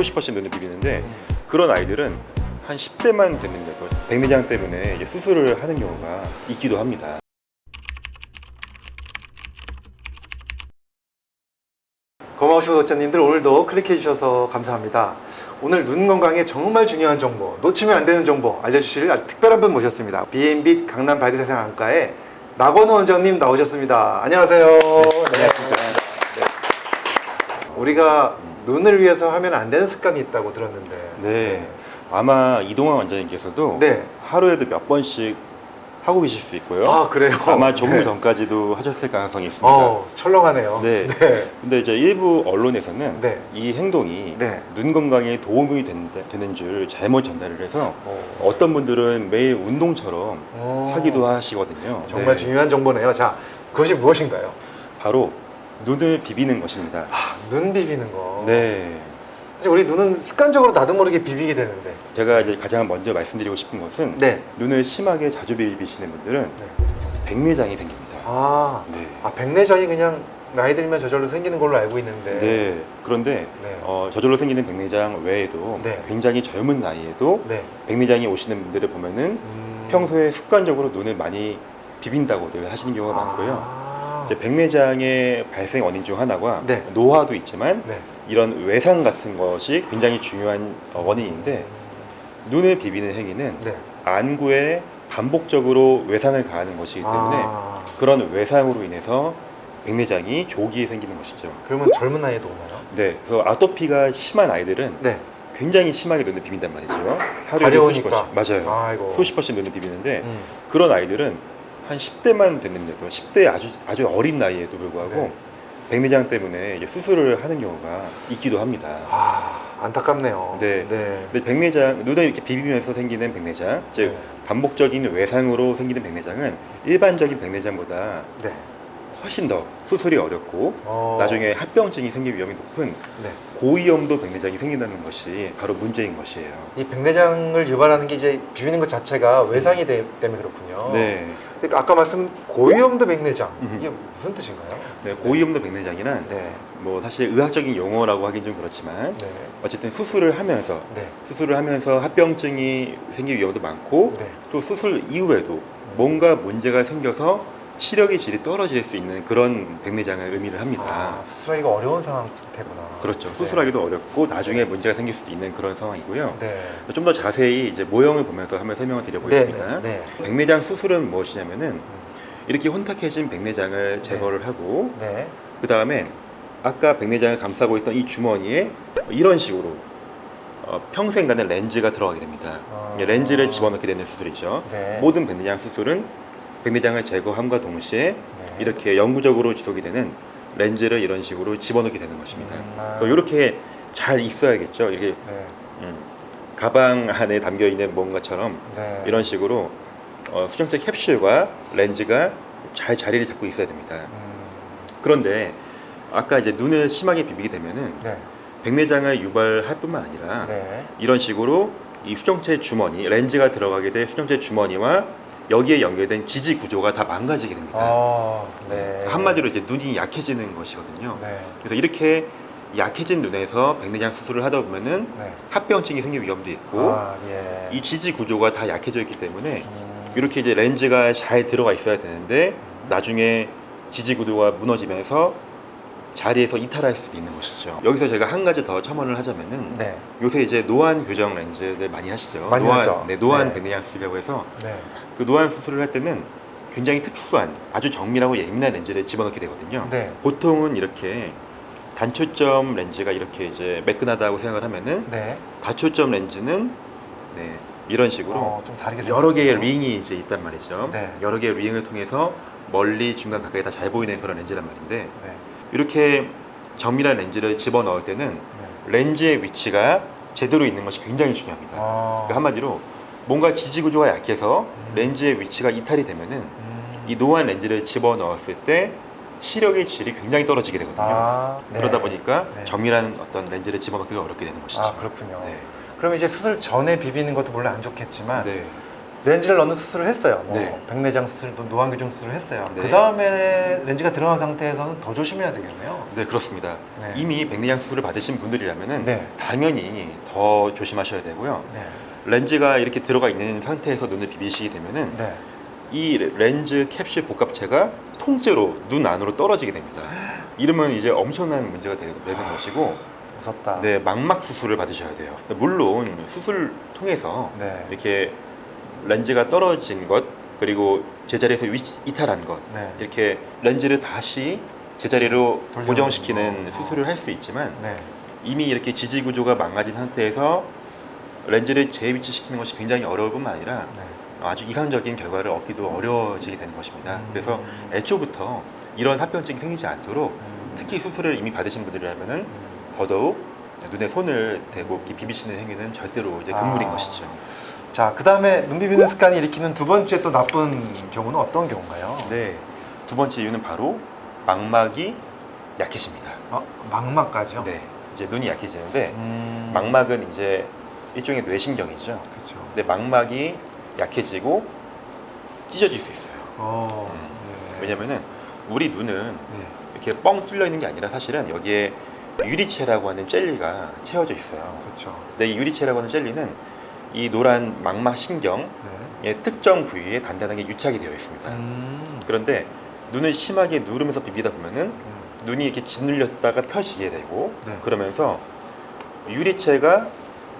수십 번씩 눈을 비비는데 음. 그런 아이들은 한 10대만 됐는데 도 백내장 때문에 이제 수술을 하는 경우가 있기도 합니다. 고마우신 구독자님들 오늘도 클릭해 주셔서 감사합니다. 오늘 눈 건강에 정말 중요한 정보, 놓치면 안 되는 정보 알려주실 아주 특별한 분 모셨습니다. B&B 강남 발기세상 안과의 나건우 원장님 나오셨습니다. 안녕하세요. 네. 네. 우리가 눈을 위해서 하면 안 되는 습관이 있다고 들었는데. 네. 아마 이동환 원장님께서도 네. 하루에도 몇 번씩 하고 계실 수 있고요. 아 그래요? 아마 조금 네. 전까지도 하셨을 가능성이 있습니다. 어, 철렁하네요. 네. 네. 근데 이제 일부 언론에서는 네. 이 행동이 네. 눈 건강에 도움이 된다, 되는 줄 잘못 전달을 해서 어. 어떤 분들은 매일 운동처럼 어. 하기도 하시거든요. 정말 네. 중요한 정보네요. 자, 그것이 무엇인가요? 바로 눈을 비비는 것입니다. 아, 눈 비비는 거. 네. 우리 눈은 습관적으로 나도 모르게 비비게 되는데. 제가 이제 가장 먼저 말씀드리고 싶은 것은 네. 눈을 심하게 자주 비비시는 분들은 네. 백내장이 생깁니다. 아, 네. 아 백내장이 그냥 나이 들면 저절로 생기는 걸로 알고 있는데. 네. 그런데 네. 어, 저절로 생기는 백내장 외에도 네. 굉장히 젊은 나이에도 네. 백내장이 오시는 분들을 보면은 음. 평소에 습관적으로 눈을 많이 비빈다고들 하시는 경우가 많고요. 백내장의 발생 원인 중 하나가 네. 노화도 있지만 네. 이런 외상 같은 것이 굉장히 중요한 어, 원인인데 눈을 비비는 행위는 네. 안구에 반복적으로 외상을 가하는 것이기 때문에 아. 그런 외상으로 인해서 백내장이 조기에 생기는 것이죠. 그러면 젊은 나이에도 오나요? 네, 그래서 아토피가 심한 아이들은 네. 굉장히 심하게 눈을 비빈단 말이죠. 하루에 수십. 번씩 맞아요. 아이고. 수십 번씩 눈을 비비는데 음. 그런 아이들은 한 10대만 됐는데도 10대 아주 아주 어린 나이에도 불구하고 네. 백내장 때문에 수술을 하는 경우가 있기도 합니다. 아, 안타깝네요. 네. 네. 근데 백내장 눈을 이렇게 비비면서 생기는 백내장, 즉 네. 반복적인 외상으로 생기는 백내장은 일반적인 백내장보다 네. 훨씬 더 수술이 어렵고 어. 나중에 합병증이 생길 위험이 높은 네. 고위험도 백내장이 생긴다는 것이 바로 문제인 것이에요. 이 백내장을 유발하는 게 이제 비비는 것 자체가 외상이 되, 때문에 그렇군요. 네. 그러니까 아까 말씀 고위험도 백내장 음. 이게 무슨 뜻인가요? 네, 고위험도 백내장이란 네. 뭐 사실 의학적인 용어라고 하긴 좀 그렇지만 네. 어쨌든 수술을 하면서 네. 수술을 하면서 합병증이 생길 위험도 많고 네. 또 수술 이후에도 뭔가 문제가 생겨서 시력의 질이 떨어질 수 있는 그런 백내장을 의미를 합니다. 아, 수술하기가 어려운 상태구나. 그렇죠. 네. 수술하기도 어렵고 나중에 문제가 생길 수도 있는 그런 상황이고요. 네. 좀 더 자세히 이제 모형을 보면서 한번 설명을 네. 드려보겠습니다. 네. 네. 백내장 수술은 무엇이냐면은 음. 이렇게 혼탁해진 백내장을 제거를 하고 네. 그 다음에 아까 백내장을 감싸고 있던 이 주머니에 이런 식으로 어, 평생간의 렌즈가 들어가게 됩니다. 아. 예, 렌즈를 집어넣게 되는 수술이죠. 네. 모든 백내장 수술은 백내장을 제거함과 동시에 네. 이렇게 영구적으로 지속이 되는 렌즈를 이런 식으로 집어넣게 되는 것입니다. 음. 또 이렇게 잘 있어야겠죠. 이렇게 네. 음, 가방 안에 담겨 있는 뭔가처럼 네. 이런 식으로 어, 수정체 캡슐과 렌즈가 잘 자리를 잡고 있어야 됩니다. 음. 그런데 아까 이제 눈을 심하게 비비게 되면은 네. 백내장을 유발할 뿐만 아니라 네. 이런 식으로 이 수정체 주머니 렌즈가 들어가게 될 수정체 주머니와 여기에 연결된 지지 구조가 다 망가지게 됩니다. 아, 네. 한마디로 이제 눈이 약해지는 것이거든요. 네. 그래서 이렇게 약해진 눈에서 백내장 수술을 하다 보면은 네. 합병증이 생길 위험도 있고 아, 예. 이 지지 구조가 다 약해져 있기 때문에 음. 이렇게 이제 렌즈가 잘 들어가 있어야 되는데 나중에 지지 구조가 무너지면서 자리에서 이탈할 수도 있는 것이죠. 여기서 제가 한 가지 더 첨언을 하자면은 네. 요새 이제 노안 교정 렌즈를 많이 하시죠. 많이 노안, 하죠. 네, 노안 네. 백내장 수술이라고 해서 네. 그 노안 수술을 할 때는 굉장히 특수한 아주 정밀하고 예민한 렌즈를 집어넣게 되거든요. 네. 보통은 이렇게 단초점 렌즈가 이렇게 이제 매끈하다고 생각을 하면은 네. 다초점 렌즈는 네, 이런 식으로 어, 여러 개의. 링이 이제 있단 말이죠. 네. 여러 개의 링을 통해서 멀리 중간 가까이 다 잘 보이는 그런 렌즈란 말인데 네. 이렇게 정밀한 렌즈를 집어 넣을 때는 네. 렌즈의 위치가 제대로 있는 것이 굉장히 중요합니다. 아. 그러니까 한마디로 뭔가 지지 구조가 약해서 음. 렌즈의 위치가 이탈이 되면은 음. 이 노안 렌즈를 집어 넣었을 때 시력의 질이 굉장히 떨어지게 되거든요. 아, 네. 그러다 보니까 네. 정밀한 어떤 렌즈를 집어넣기가 어렵게 되는 것이죠. 아, 그렇군요. 네. 그럼 이제 수술 전에 비비는 것도 물론 안 좋겠지만 네. 렌즈를 넣는 수술을 했어요. 뭐 네. 백내장 수술도 노안 교정 수술을 했어요. 네. 그 다음에 렌즈가 들어간 상태에서는 더 조심해야 되겠네요. 네 그렇습니다. 네. 이미 백내장 수술을 받으신 분들이라면은 네. 당연히 더 조심하셔야 되고요. 네. 렌즈가 이렇게 들어가 있는 상태에서 눈을 비비시게 되면은 네. 이 렌즈 캡슐 복합체가 통째로 눈 안으로 떨어지게 됩니다. 이러면 이제 엄청난 문제가 되, 는 것이고, 무섭다. 네 망막 수술을 받으셔야 돼요. 물론 수술 통해서 네. 이렇게 렌즈가 떨어진 것 그리고 제자리에서 위- 이탈한 것 네. 이렇게 렌즈를 다시 제자리로 고정시키는 거. 수술을 할 수 있지만 네. 이미 이렇게 지지 구조가 망가진 상태에서 렌즈를 재위치시키는 것이 굉장히 어려울 뿐만 아니라 네. 아주 이상적인 결과를 얻기도 어려워지게 되는 것입니다. 음. 그래서 애초부터 이런 합병증이 생기지 않도록 음. 특히 수술을 이미 받으신 분들이라면은 음. 더더욱 눈에 손을 대고 비비시는 행위는 절대로 이제 금물인 아. 것이죠. 자, 그 다음에 눈 비비는 습관이 일으키는 두 번째 또 나쁜 경우는 어떤 경우인가요? 네. 두 번째 이유는 바로 망막이 약해집니다. 어, 망막까지요? 네. 이제 눈이 약해지는데 음. 망막은 이제 일종의 뇌신경이죠. 그렇죠. 근데 망막이 약해지고 찢어질 수 있어요. 어. 음. 네. 왜냐면은 우리 눈은 네. 이렇게 뻥 뚫려 있는 게 아니라 사실은 여기에 유리체라고 하는 젤리가 채워져 있어요. 그렇죠. 근데 이 유리체라고 하는 젤리는 이 노란 망막 신경의 네. 특정 부위에 단단하게 유착이 되어 있습니다. 음. 그런데 눈을 심하게 누르면서 비비다 보면은 음. 눈이 이렇게 짓눌렸다가 펴지게 되고 네. 그러면서 유리체가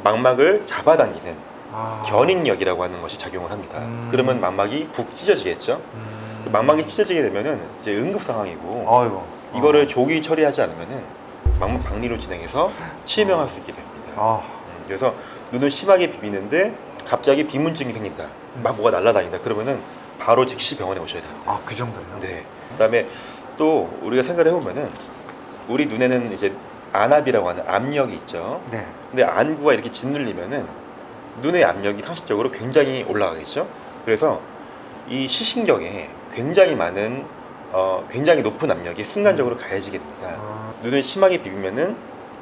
망막을 잡아당기는 아. 견인력이라고 하는 것이 작용을 합니다. 음. 그러면 망막이 푹 찢어지겠죠. 음. 그 망막이 찢어지게 되면은 이제 응급 상황이고 아이고. 이거를 어. 조기 처리하지 않으면은 망막 박리로 진행해서 치명할 수 있게 됩니다. 아. 음, 그래서 눈을 심하게 비비는데 갑자기 비문증이 생긴다. 막 뭐가 날아다닌다. 그러면은 바로 즉시 병원에 오셔야 됩니다. 아, 그 정도예요? 네. 그다음에 또 우리가 생각을 해보면은 우리 눈에는 이제 안압이라고 하는 압력이 있죠. 네. 근데 안구가 이렇게 짓눌리면은 눈의 압력이 상식적으로 굉장히 올라가겠죠. 그래서 이 시신경에 굉장히 많은 어, 굉장히 높은 압력이 순간적으로 가해지게 됩니다. 아. 눈을 심하게 비비면은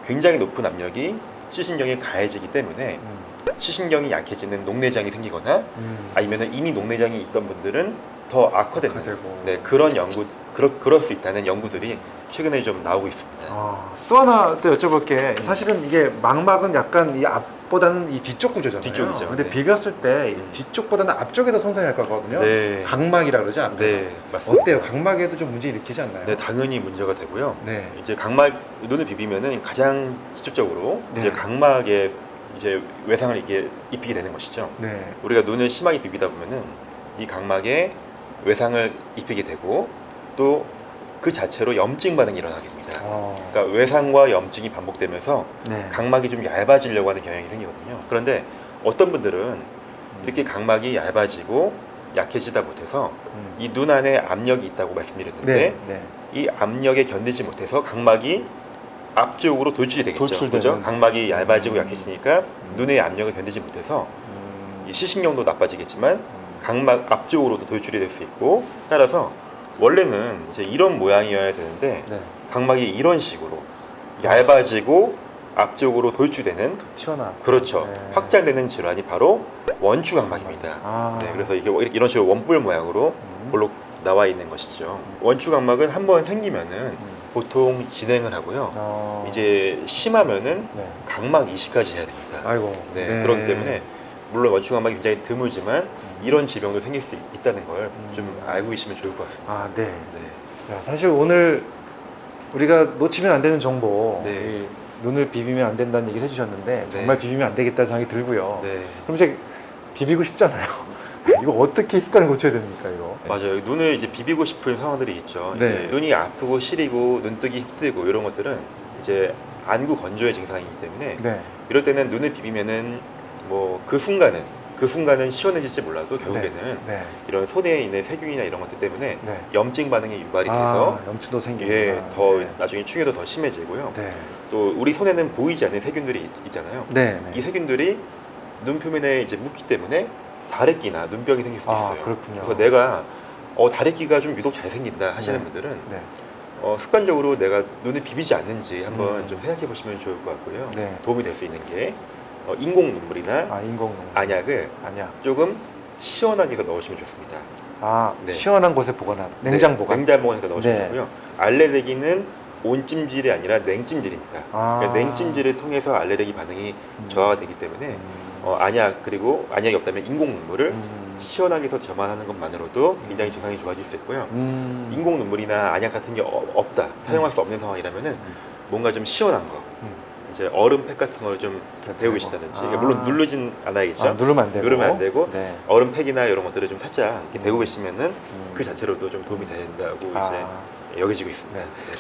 굉장히 높은 압력이 시신경에 가해지기 때문에 음. 시신경이 약해지는 녹내장이 생기거나 음. 아니면은 이미 녹내장이 있던 분들은 더 악화되는 악화되고. 네, 그런 연구 그럴, 그럴 수 있다는 연구들이 최근에 좀 나오고 있습니다. 아, 또 하나 또 여쭤볼 게 사실은 이게 망막은 약간 이 앞 보다는 이 뒤쪽 구조잖아요. 뒤쪽이죠. 근데 네. 비볐을 때이 음. 뒤쪽보다는 앞쪽에 더 손상이 갈 거거든요. 네. 각막이라 그러죠. 앞에. 네, 맞습니다. 어때요? 각막에도 좀 문제 일으키지 않나요? 네, 당연히 문제가 되고요. 네. 이제 각막 눈을 비비면은 가장 직접적으로 네. 이제 각막에 이제 외상을 이렇게 입히게 되는 것이죠. 네. 우리가 눈을 심하게 비비다 보면은 이 각막에 외상을 입히게 되고 또 그 자체로 염증 반응이 일어나게 됩니다. 어. 그러니까 외상과 염증이 반복되면서 네. 각막이 좀 얇아지려고 하는 경향이 생기거든요. 그런데 어떤 분들은 이렇게 각막이 얇아지고 약해지다 못해서 음. 이눈 안에 압력이 있다고 말씀드렸는데 네. 네. 이 압력에 견디지 못해서 각막이 앞쪽으로 돌출이 되겠죠. 돌출되는. 그죠? 각막이 얇아지고 음. 약해지니까 눈의 압력을 견디지 못해서 음. 이 시신경도 나빠지겠지만 음. 각막 앞쪽으로도 돌출이 될 수 있고 따라서 원래는 이제 이런 모양이어야 되는데 네. 각막이 이런 식으로 얇아지고 앞쪽으로 돌출되는 튀어나. 그렇죠 네. 확장되는 질환이 바로 원추 각막입니다. 아. 네, 그래서 이게 이렇게 이런 식으로 원뿔 모양으로 음. 볼록 나와 있는 것이죠. 원추 각막은 한 번 생기면은 음. 보통 진행을 하고요. 어. 이제 심하면은 네. 각막 이식까지 해야 됩니다. 아이고. 네, 그렇기 때문에 물론 원추 각막이 굉장히 드물지만 이런 질병도 생길 수 있- 있다는 걸좀 음. 알고 계시면 좋을 것 같습니다. 아, 네. 네. 야, 사실 오늘 우리가 놓치면 안 되는 정보, 네. 이 눈을 비비면 안 된다는 얘기를 해주셨는데 네. 정말 비비면 안 되겠다는 생각이 들고요. 네. 그럼 이제 비비고 싶잖아요. 이거 어떻게 습관을 고쳐야 됩니까, 이거? 맞아요. 눈을 이제 비비고 싶은 상황들이 있죠. 네. 눈이 아프고 시리고 눈뜨기 힘들고 이런 것들은 이제 안구 건조의 증상이기 때문에 네. 이럴 때는 눈을 비비면은 뭐 그 순간은 그 순간은 시원해질지 몰라도 결국에는 네. 이런 손에 있는 세균이나 이런 것들 때문에 네. 염증 반응이 유발이 돼서 아, 염증도 생기고. 예, 더 나중에 충혈도 더 심해지고요. 네. 또 우리 손에는 보이지 않는 세균들이 있- 있잖아요. 네. 네. 이 세균들이 눈 표면에 이제 묻기 때문에 다래끼나 눈병이 생길 수도 아, 있어요. 그렇군요. 그래서 내가 어, 다래끼가 좀 유독 잘 생긴다 하시는 네. 분들은 네. 어, 습관적으로 내가 눈을 비비지 않는지 한번 음. 좀 생각해 보시면 좋을 것 같고요. 네. 도움이 될 수 있는 게 어, 인공 눈물이나 아, 인공 눈물. 안약을 아니야. 조금 시원하게 해서 넣으시면 좋습니다. 아 네. 시원한 곳에 보관한 냉장 네, 보관. 냉장 보관해서 넣으시면 네. 되고요. 알레르기는 온찜질이 아니라 냉찜질입니다. 아. 그러니까 냉찜질을 통해서 알레르기 반응이 음. 저하가 되기 때문에 음. 어, 안약 그리고 안약이 없다면 인공 눈물을 음. 시원하게 해서 점화하는 것만으로도 굉장히 증상이 좋아질 수 있고요. 음. 인공 눈물이나 안약 같은 게 어- 없다 사용할 수 없는 상황이라면은 뭔가 좀 시원한 거 음. 이제 얼음팩 같은 걸좀 자, 데우고 아. 계시다든지 물론 누르진 않아야겠죠 아, 누르면 안 되고. 누르면 안 되고 네. 얼음팩이나 이런 것들을 좀 살짝 이렇게 음. 데우고 계시면은 음. 그 자체로도 좀 도움이 된다고 아. 이제 여겨지고 있습니다 네. 네.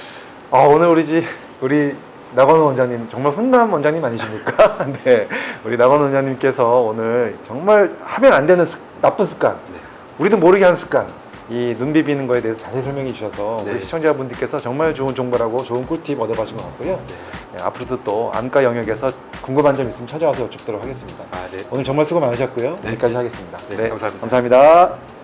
아, 오늘 우리 집 우리 나건우 원장님 정말 훈남 원장님 아니십니까? 네, 우리 나건우 원장님께서 오늘 정말 하면 안 되는 습- 나쁜 습관, 네. 우리도 모르게 하는 습관, 이 눈 비비는 거에 대해서 자세히 설명해 주셔서 네. 우리 시청자분들께서 정말 좋은 정보라고 좋은 꿀팁 얻어가신 것 같고요. 네. 네, 앞으로도 또 안과 영역에서 궁금한 점 있으면 찾아와서 여쭙도록 하겠습니다. 아, 네. 오늘 정말 수고 많으셨고요. 네. 여기까지 하겠습니다. 네, 감사합니다. 감사합니다.